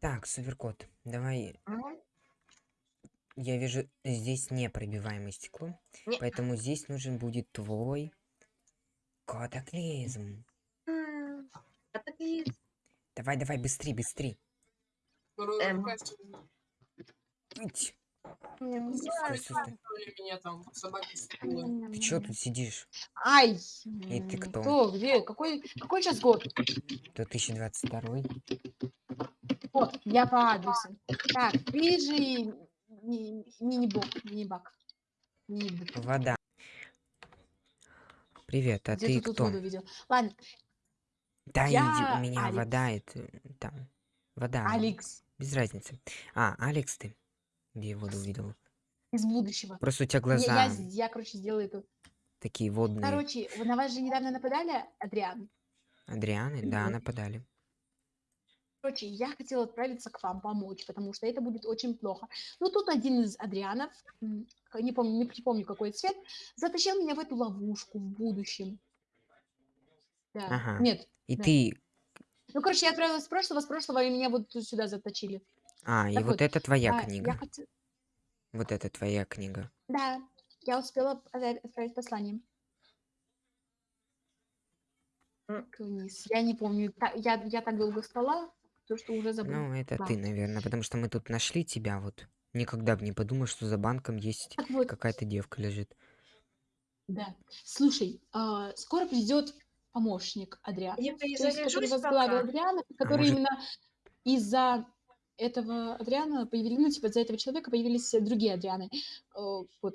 Так, суперкот, давай. Я вижу здесь непробиваемое стекло, Не. поэтому здесь нужен будет твой катаклизм. М, так и Давай, давай, быстрей, быстрей. Эм. Ить. Стой, стой, стой. Ты чё тут сидишь? Ай! И ты кто? Кто? Где? Какой, какой сейчас год? 2022 Вот, я по адресу. Так, ми- мини-бок, мини-бак. Мини-бак. Вода. Привет, а Где ты тут кто? воду видел? Ладно, Да иди, Я у меня Алекс. вода, это там. Вода. Алекс Без разницы. А, Алекс ты? Где я воду увидел? из будущего. Просто у тебя Я, глаза я, я, короче, сделаю эту. такие водные. Короче, на вас же недавно нападали, Адриан. Адрианы, да, нападали. Короче, я хотела отправиться к вам помочь, потому что это будет очень плохо. Но тут один из Адрианов, не помню, не припомню какой цвет, затащил меня в эту ловушку в будущем. Да. Ага. Нет. И да. ты... Ну, короче, я отправилась с прошлого, с прошлого, и меня вот тут сюда заточили. А, и Так вот вот, это твоя А, книга. Я хоте- Вот это твоя книга. Да, я успела отправить послание. Вниз. Я не помню, я, я так долго спала, то что уже забыла. Ну, это Да. ты, наверное, потому что мы тут нашли тебя вот. Никогда бы не подумал, что за банком есть вот, какая-то девка лежит. Да. Слушай, а, скоро придет помощник Адриана. Я То есть, который возглавил. Адриана, который может- именно из-за этого Адриана появились, ну, типа, из-за этого человека появились э, другие Адрианы. Э, Вот.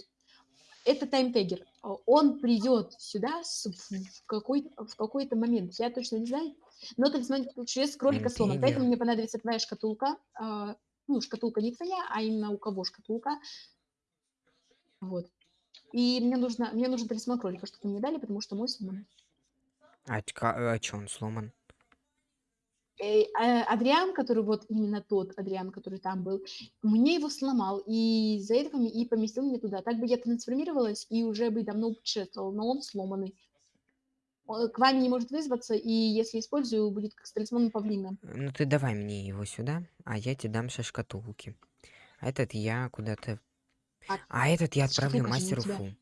Это таймтегер. Э, Он придет сюда в какой, в какой-то момент. Я точно не знаю. Но талисман через кролика сломан. Поэтому мне понадобится твоя шкатулка. а, Ну, шкатулка не твоя, а именно у кого шкатулка. Вот. И мне нужно, мне нужен талисман кролика, чтобы мне дали, потому что мой сломан. А, а чё он сломан? Э, а, Адриан, который вот именно тот Адриан, который там был, мне его сломал, и из-за этого и поместил меня туда. Так бы я трансформировалась и уже бы давно путешествовала, но он сломанный. Он к вами не может вызваться, и если использую, будет как с талисманом павлина. Ну ты давай мне его сюда, а я тебе дам сейчас шкатулки. Этот я куда-то... А А этот я отправлю шкатулка мастеру. Фу.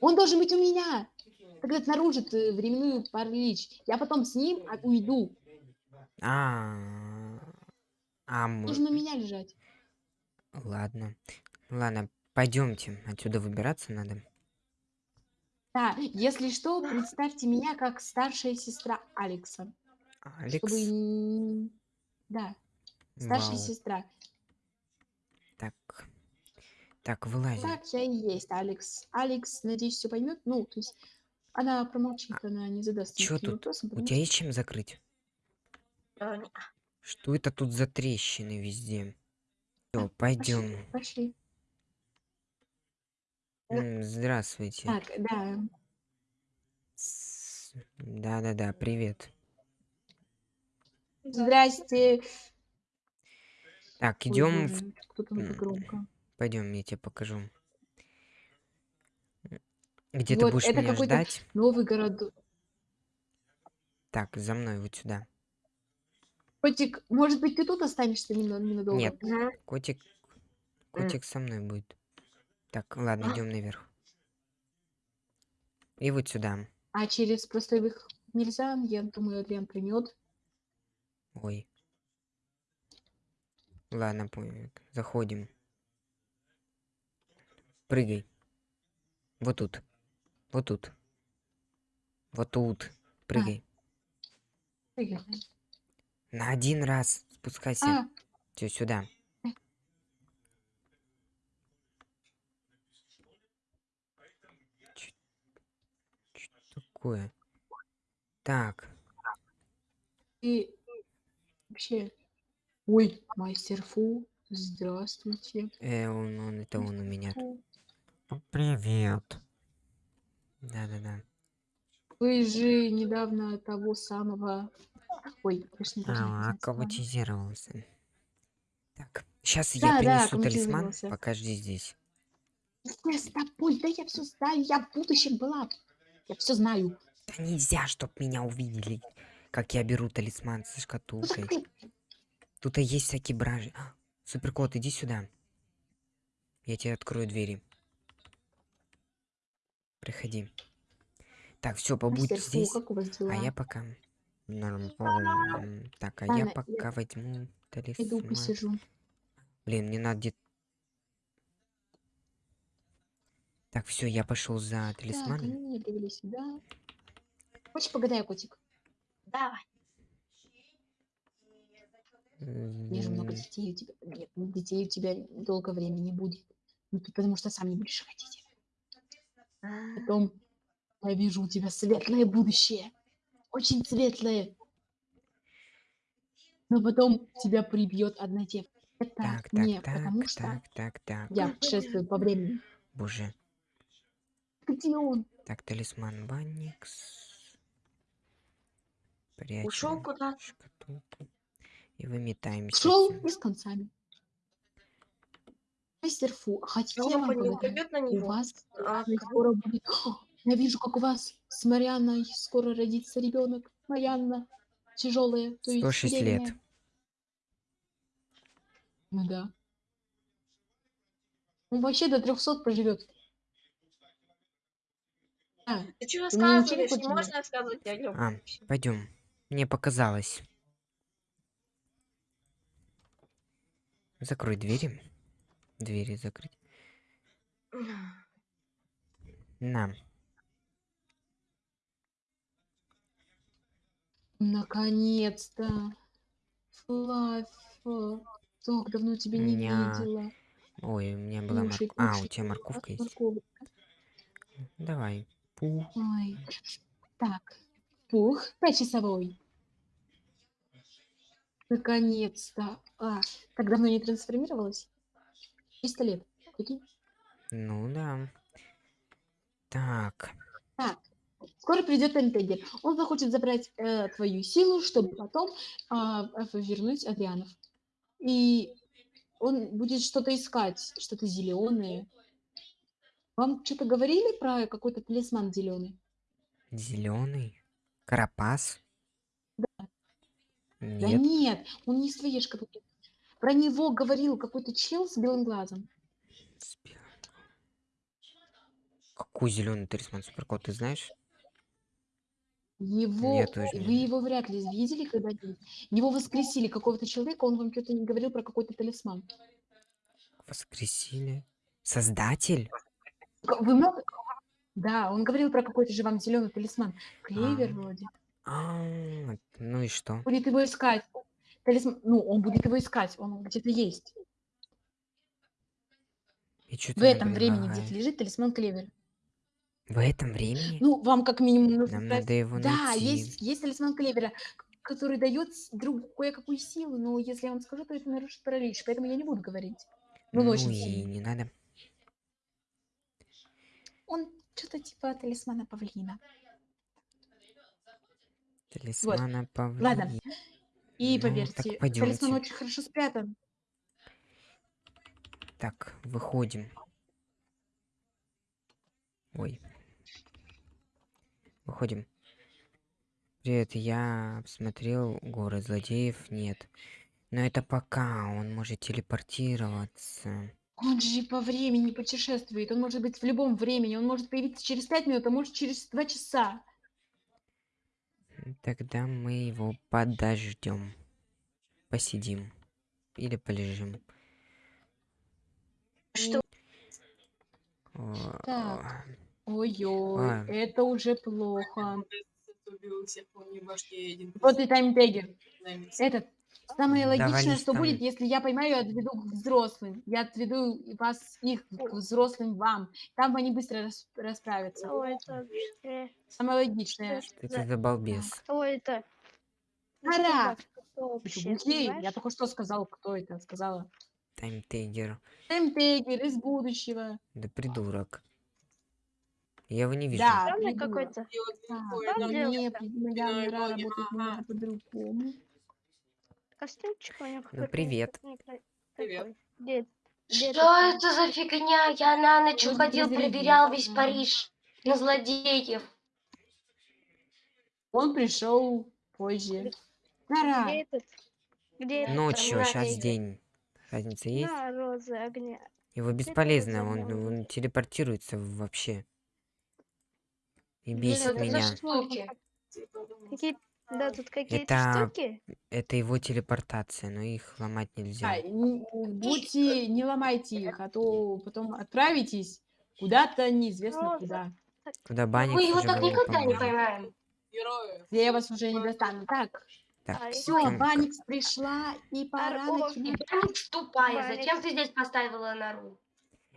Он должен быть у меня! Тогда нарушит э, временную паралич. Я потом с ним а, уйду. А, а мы- у меня лежать. Ладно. Ладно, пойдемте. Отсюда выбираться надо. Да, если что, представьте меня как старшая сестра Алекса. Алекс. Чтобы... Да, старшая Вау. сестра. Так. Так, вылазим. Так, я и есть Алекс. Алекс, надеюсь, все поймет. Ну, то есть она промолчит, она не задаст Чё тут? вопросом, У потому тебя что- есть чем закрыть? Что это тут за трещины везде? Все, пойдем. Пошли. Здравствуйте. Так, да. С- Да-да-да, привет. Здрасте. Так, Ой, идем в боже, громко? Пойдем, я тебе покажу. Где ты Вот, будешь это меня какой-то ждать? Новый город. Так, за мной вот сюда. Котик, может быть, ты тут останешься немно- ненадолго? Нет. Мгм. Котик, М. котик со мной будет. Так, ладно, А. идем наверх. И вот сюда. А через простой выход нельзя? Я думаю, Адриан примет. Ой. Ладно, понял. Заходим. Прыгай. Вот тут. Вот тут. Вот тут. Прыгай. На один раз спускайся. А, Все сюда. Такое? Так, и вообще... Ой, мастер Фу, здравствуйте. э, он, он, это он у меня. Привет. Да-да-да. Вы же недавно того самого... Ой, конечно, А, аккоматизировался. Так, сейчас я Да, да, принесу талисман, аккоматизировался. пока жди здесь. Я с тобой, да я все знаю, я в будущем была. Я все знаю. Да нельзя, чтоб меня увидели, как я беру талисман со Ну, шкатулкой. Тут и есть всякие бражи. А, Суперкот, иди сюда. Я тебе открою двери. Приходи. Так, все, побудь Мастер Фу, здесь. А я пока... Норм. м, Так, а я Ладно, я пока возьму Иду талисман. посижу. Блин, мне надо где Так, все, я пошел за Так, талисманом. они меня привели сюда. Хочешь погадаю, котик? Давай. Я же много детей у тебя. Нет, ну, детей у тебя долго времени не будет. Ну, ты потому что сам не будешь хотеть. Потом я вижу у тебя светлое будущее. Очень светлое. Но потом тебя прибьет одна девка. Это Так, не так, так, что так, так, так. я путешествую по времени. Боже. Где он? Так, талисман Банникс. Ушел Прячем куда-то. шкатулку. И выметаем Шел естественно. и с концами. Мастер Фу, хотите я вам У вас А, скоро будет... О, я вижу, как у вас с Марианной скоро родится ребенок. Марианна тяжелая, то есть 106 лет. беременная. Ну да. Он вообще до 300 проживет. А, Ты мне ничего не рассказываешь? Не хочешь можно рассказывать о нем. А, пойдем. Мне показалось. Закрой двери. Двери закрыть. На. наконец-то. Флаффа. Так давно тебя не Ня. видела. Ой, у меня была морковка. А, у тебя морковка есть? морковочка. Давай. Пу. Ой. Так. Пух, часовой. Наконец-то. А, так давно не трансформировалась? 300 лет. Прикинь? Ну да. Так. Так. Скоро придет Энтегер. Он захочет забрать э, твою силу, чтобы потом э, вернуть Адрианов. И он будет что-то искать, что-то зеленое. Вам что-то говорили про какой-то талисман зеленый? Зеленый. Карапас. Да Нет. нет, он не из твоей шкатулки. Про него говорил какой-то чел с белым глазом. с белым. Какой зеленый талисман суперкот, ты знаешь? Его, Я тоже не вы знаю. его вряд ли видели когда-нибудь. Его воскресили какого-то человека, он вам что-то не говорил про какой-то талисман. Воскресили. Создатель? Вы много... Да, он говорил про какой-то же вам зеленый талисман. Клевер А. вроде. А, ну и что? Будет его искать. Талисман... Ну, он будет его искать, он где-то есть. И В этом времени где-то лежит талисман Клевер. В этом времени? Ну, вам как минимум нужно Нам надо его Да, найти. есть, есть талисман Клевера, который дает другу кое-какую силу, но если я вам скажу, то это нарушит паралич, поэтому я не буду говорить. Ну, Ну очень и сильный. не надо. Что-то типа талисмана павлина. Талисмана павлина. Ладно. И Ну, поверьте, талисман очень хорошо спрятан. Так, выходим. Ой. Выходим. Привет, я обсмотрел город злодеев, нет. Но это пока, он может телепортироваться. Он же по времени путешествует, он может быть в любом времени, он может появиться через пять минут, а может через два часа. Тогда мы его подождем. Посидим. Или полежим. Что? Так. Ой-ой, А. это уже плохо. Вот и таймтегер. Наймется. Этот. Самое логичное, что там. будет, если я поймаю и отведу к взрослым. Я отведу вас, их, к взрослым вам. Там они быстро рас- расправятся. Кто это? Самое логичное. Что это за балбес? Кто это? Что, глухий? Я только что сказал, кто это сказала. Таймтейгер. Таймтегер из будущего. Да придурок. Я его не вижу. Да, Странный придурок. какой-то. И вот А, такое, там да, где- Нет, моя Иной мира боги, работает ага. немного по-другому. Костюмчик у него Ну, какой-то привет. Привет. Где, где Что это за фигня? Я на ночь уходил, проверял весь. Париж на злодеев. Он пришел позже. Нара, Где этот? Где это? Ночью, сейчас день. Разница есть? На розы огня. Его бесполезно, он, он телепортируется вообще. И Блин, бесит за меня. Какие... Да, тут какие-то Это- штуки. Это его телепортация, но их ломать нельзя. А, не- будьте, не ломайте их, а то потом отправитесь куда-то неизвестно Роза. куда. Куда Мы Баникс его уже так никогда не поймаем. Я вас уже не достану. Так, Так, А, все, ком- Баникс пришла, и пора Ор- начинать. Баникс тупая. Баникс. Зачем ты здесь поставила нору?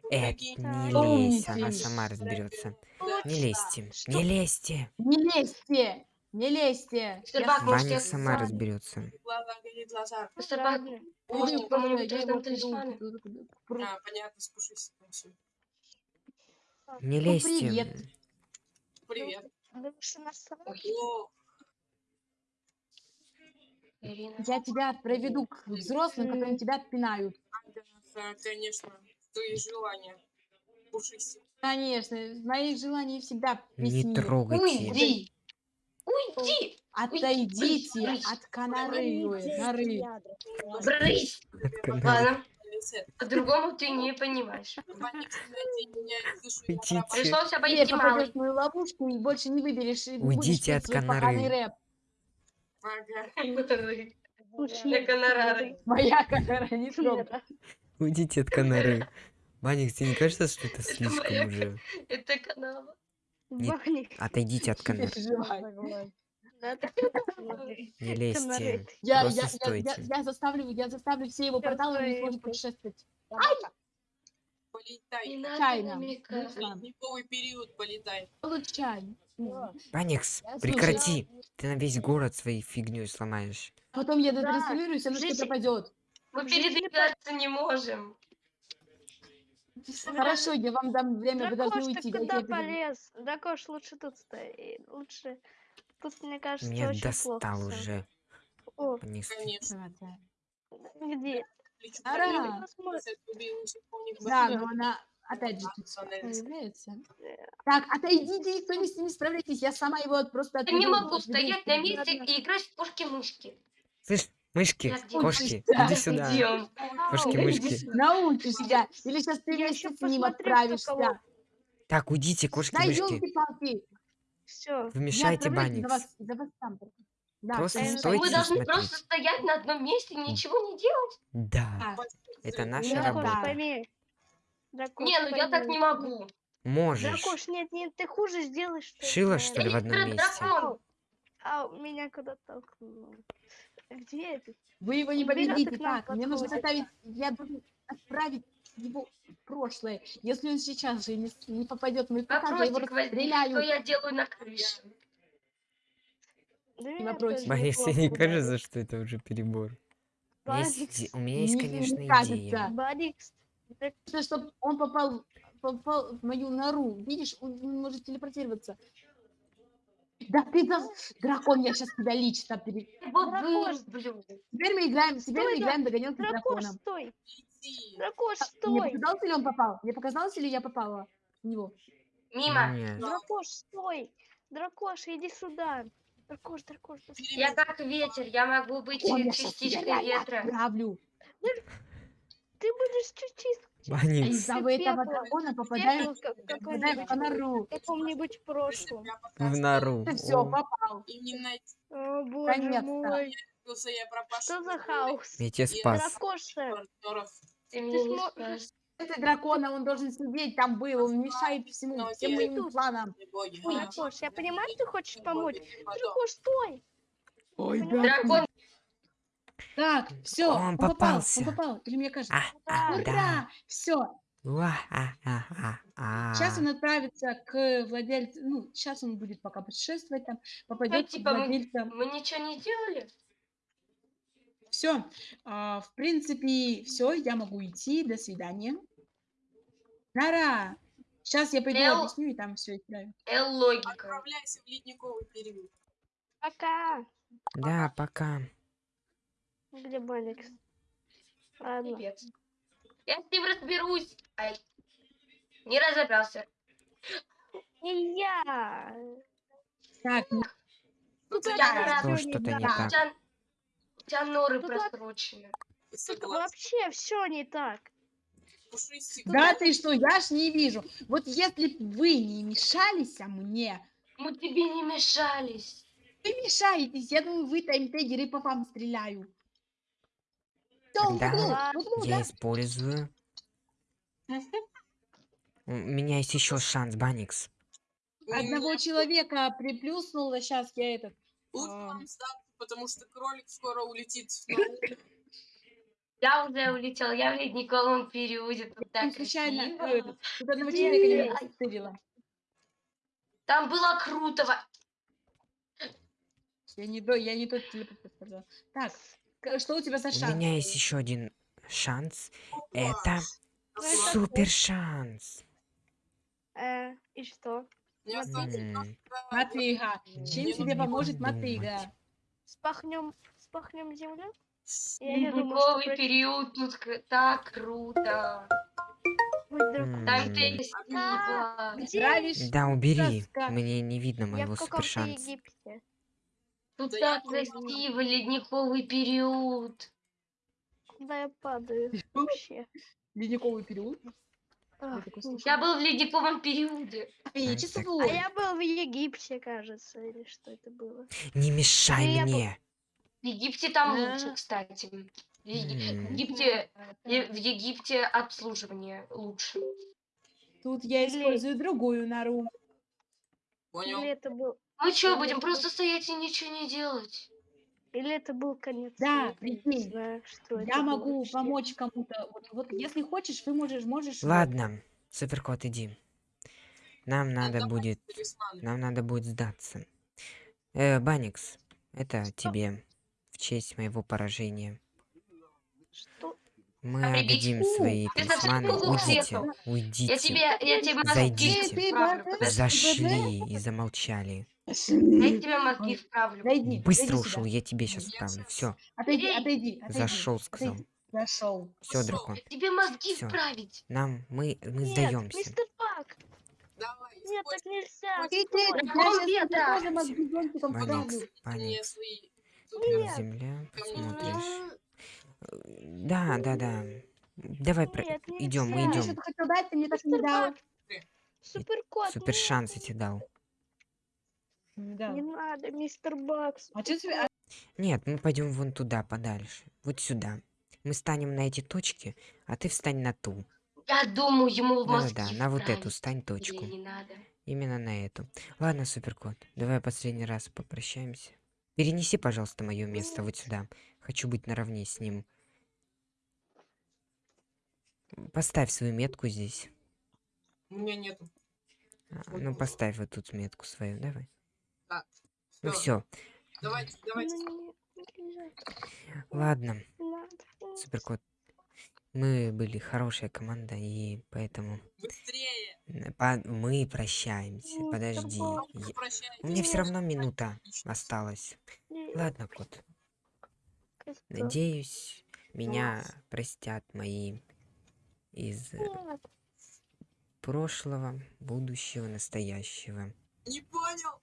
Э, Какие- не лезь, она сама разберется. Да. Не лезьте, Что? не лезьте. Не лезьте! Не лезьте! Сырбак, Я может, Баник я сама разберется. Может, кому-нибудь талисманы? понятно, спушись. там. Не Ну, лезьте. привет. Привет. Я тебя проведу к взрослым, которые тебя отпинают. да, конечно. Твои желания. Пушись. Конечно, моих желаний всегда Не песни. трогайте. Уйди! Уйди! Отойдите Брысь, от коноры, ой, норы. Брысь! Ладно, по-другому ты не понимаешь. Уйдите. Пришлось обойти малый. попадешь в мою ловушку и больше не выберешь. и Уйдите от. На гонорары. Моя конора не трогай. Уйдите от Канары. Баник, тебе не кажется, что это слишком уже? Это канава. Не- Баник. Отойдите от да. Не лезьте. Я, Просто я, я, я, я заставлю, я заставлю все его порталы, он не сможет путешествовать. Полетай. Чайно. Ледниковый период полетай. Получай. Слушай, прекрати. Ты на весь город своей фигней сломаешь. Потом я дотрансформируюсь, оно все жизнь- пропадет. Мы передвигаться не можем. Хорошо, я вам дам время, вы должны Дракош, уйти. куда полез? Дракош, лучше тут стоит. Лучше... Тут, мне кажется, Меня очень достал плохо уже. О. Конечно. Где? Ара. Да, но она опять же тут появляется. Так, отойдите, никто не с ними справляйтесь, я сама его от- просто Я не могу стоять на месте и играть в кошки-мышки. Слышь, мышки, кошки, Да. иди сюда. Идем. Кошки, мышки. Научишься, или сейчас ты ещё с ним отправишься. Так, уйдите, кошки, Да мышки. Все. Вы там. только. Да, Просто не стойте и должны смотрите. просто стоять на одном месте, ничего не делать. Да, Да. это наша Да, работа. пойми. Дракош, Не, ну я так не могу. Можешь. Дракош, нет, нет, ты хуже сделаешь. что Шила, что ли, в одном месте? дракон. А, меня куда толкнуло. Где это? Вы его не победите так. Мне нужно заставить, я должен отправить его в прошлое. Если он сейчас же не, не попадет в мой я его расстреляю. что я делаю на крыше. Да тебе неплохо не кажется, что это уже перебор? Есть, у меня есть, Не- не конечно, идея. да Нужно, чтобы он попал, попал в мою нору. Видишь, он может телепортироваться. Да ты за... Дракон, я сейчас тебя лично пере... Дракош. Теперь мы играем, теперь мы играем догонялки с Дракош, драконом. стой! Дракош, Мне стой! показалось, или он попал? Мне показалось, или я попала в него? Мимо. Дракош, стой! Дракош, иди сюда! Дракош, дракош, дракош. Я как ветер, я могу быть я тебя частичкой ветра. отправлю. Ты будешь чуть-чуть Баникс, из-за Ты этого дракона попадаем, как в попадаем в каком-нибудь нору. прошлом. В нору. Все, О, попал. И не найти, О, боже мой! что за хаос? Я тебя спас. Ты. Это дракона, он должен сидеть там был, он мешает всему, всем моим планам. Дракош, я понимаю, ты хочешь помочь. Дракош, стой! Ой, Дракон, Так, все, Он он, попал, попался. он попал, или мне кажется. А, а, Ура! да. Все, Уа, а, а, а, а. сейчас он отправится к владельцу, ну, сейчас он будет пока путешествовать там, попадет типа к мы- владельцам. мы ничего не делали? Все, в принципе, все, я могу идти, до свидания. Нара, сейчас я пойду Эл. объясню, и там все исправим. Эл, логика. Отправляйся в ледниковый период. Пока! Да, пока. Где Баникс? Ладно. Пипец. Я с ним разберусь. Ай. Не разобрался. И я! Так, Тут Я. Что, не что-то не так. так. У тебя норы Ну. Тут Согласен. вообще все не так. Да ты что, я ж не вижу. Вот если б вы не мешались а мне, Мы тебе не мешались. вы мешаетесь, я думаю, вы таймтегеры по вам стреляю. Тогда Ладно. в углу, Я да? использую. У меня есть еще шанс, Баникс. Одного человека приплюснула, сейчас я этот... Лучше а, потому что кролик скоро улетит. Я уже улетел, я в ледниковом периоде. Там случайно э, тут одного человека я? не выстрелила. Там было круто. во- Я не, до, я не тот телепорт сказала. Так, что у тебя за У шанс? меня есть еще один шанс. Это Ну, это супер шанс. Э, и что? Мотыга. Чем тебе поможет мотыга? Спахнем, спахнем землю? Ледниковый период тут так круто. Там? Да, убери. Мне не видно моего в супер каком-то шанса. Египте. Тут Да я так красиво, ледниковый период. Куда я падаю? Вообще. Ледниковый период? Ах, Я ну, был в ледниковом периоде. Так, часовой. А я был в Египте, кажется, или что это было? Не мешай Ну, я мне. В Египте там А. лучше, кстати. В Египте, в Египте обслуживание лучше. Тут я Или- использую другую нору. Понял. Или это был, Мы что, Или будем просто стоять и ничего не делать? или это был конец Да, прикинь. что Я могу вообще. помочь кому-то. Вот, вот если хочешь, вы можешь, можешь. Ладно, суперкот, иди. Нам надо Давай, будет, нам надо будет сдаться. Э, Баникс, это тебе в честь моего поражения. Что? Мы А отдадим прибить? свои Ты талисманы. Уйдите, уйдите. Я тебе, я тебе Зайдите. Ты. Зашли и замолчали. Я тебе мозги вправлю. Зайди. Быстро ушел, сюда. я тебе сейчас щас- Все, Отойди, отойди, отойди. зашел, сказал. отойди. Зашел. Все, дракон. Тебе мозги Всё. вправить. Нам, мы, мы Нет, сдаемся. мистер Пак, Давай, нет, так нельзя. Ты, ты, Дракон ветра. вправлю. свои Нет. Земля. М, Да, да, да. Давай, идем, мы идем. Супер шанс я тебе дал. Не дал. Не надо, мистер Бакс. А что тебе... а, Нет, мы пойдем вон туда, подальше. Вот сюда. Мы станем на эти точки, а ты встань на ту. Я думаю, ему в мозги Да-да-да, на вот эту вправить. стань Или точку. не надо. Именно на эту. Ладно, суперкот, давай последний раз попрощаемся. Перенеси, пожалуйста, мое место вот сюда. Хочу быть наравне с ним. Поставь свою метку здесь. У меня нету. А, Ну, поставь вот тут метку свою, давай. Так, Ну все, Давайте, давайте. Ну, ладно, суперкот. Мы были хорошая команда, и поэтому Быстрее. по- мы прощаемся. Ну, Подожди. я-. У меня все равно минута осталась. Ладно, кот. Надеюсь, меня простят мои из э, Нет, прошлого, будущего, настоящего. Не понял.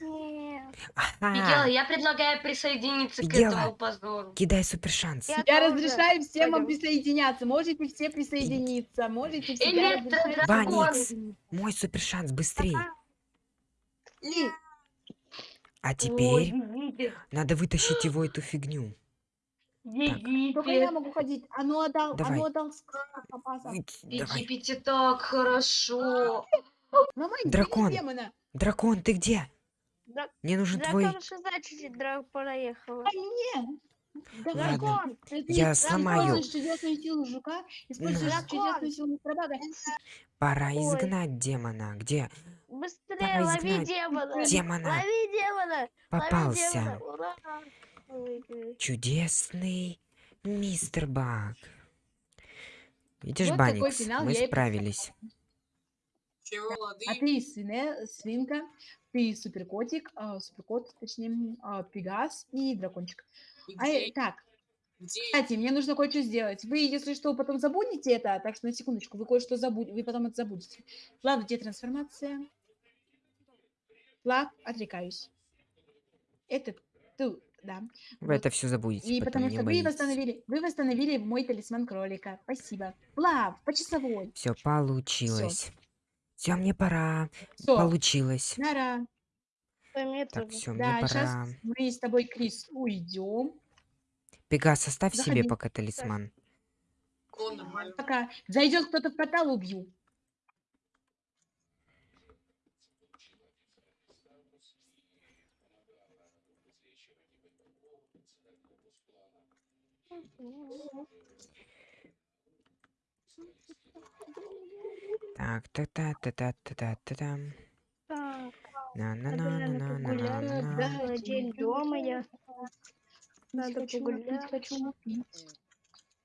Нет. Я предлагаю присоединиться к этому позору. Кидай супер шанс. Я разрешаю всем вам присоединяться. Можете все присоединиться. Можете все. Присоединиться. Мой супер шанс, быстрей. Нет. А теперь надо вытащить его эту фигню. Только я Египет. могу ходить. Отдал, Давай. ну отдал так хорошо. Мама, Дракон. демона. Дракон, ты где? Драк- Мне нужен твой... Дракон, что значит драк проехала? А мне. Ладно. дракон, ты Я используешь сломаю. чудесную силу жука, Дракон. чудесную силу мистербага. Пора Ой. изгнать демона. Где? Быстрее, Давай лови изгнать демона! Демона. Лови демона! Лови Попался. демона! Ура! Чудесный мистер Баг. Видишь, Вот Баникс, мы справились. Лады? А ты свине, свинка, ты суперкотик, а, суперкот, точнее, а, пегас и дракончик. И А, э, так, Где? кстати, мне нужно кое-что сделать. Вы, если что, потом забудете это, так что на секундочку, вы кое-что забудете, вы потом это забудете. Ладно, где трансформация? Флаг, отрекаюсь. Это ту, да. Вы Вот. это все забудете, И потом потому что вы восстановили, вы восстановили мой талисман кролика. Спасибо. Плав, по часовой. Все получилось. Все, мне пора. Все, Получилось. нара. Так, все, мне Да, сейчас пора. мы с тобой, Крис, уйдем. Пегас, оставь себе Заходи. пока талисман. Пока зайдет кто-то в портал, убью. Так, та та та та та та та там. Так, на на на на на на на погулять, на да. Целый день дома я. Надо хочу погулять. напить, хочу напить.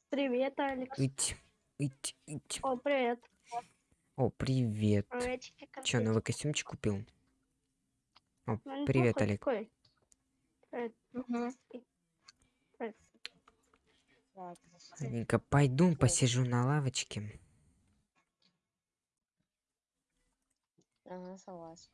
Привет, Алекс. Ить, ить, ить. О, привет. О, привет. Че, новый костюмчик купил? О, Ну, привет, Олег. Привет. Ладненько, пойду посижу на лавочке. Ага, согласен.